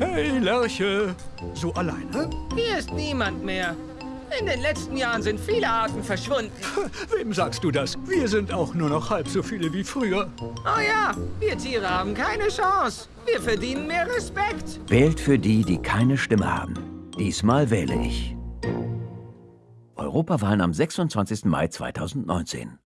Hey, Lerche. So alleine? Hier ist niemand mehr. In den letzten Jahren sind viele Arten verschwunden. Wem sagst du das? Wir sind auch nur noch halb so viele wie früher. Oh ja, wir Tiere haben keine Chance. Wir verdienen mehr Respekt. Wählt für die, die keine Stimme haben. Diesmal wähle ich. Europawahlen am 26. Mai 2019.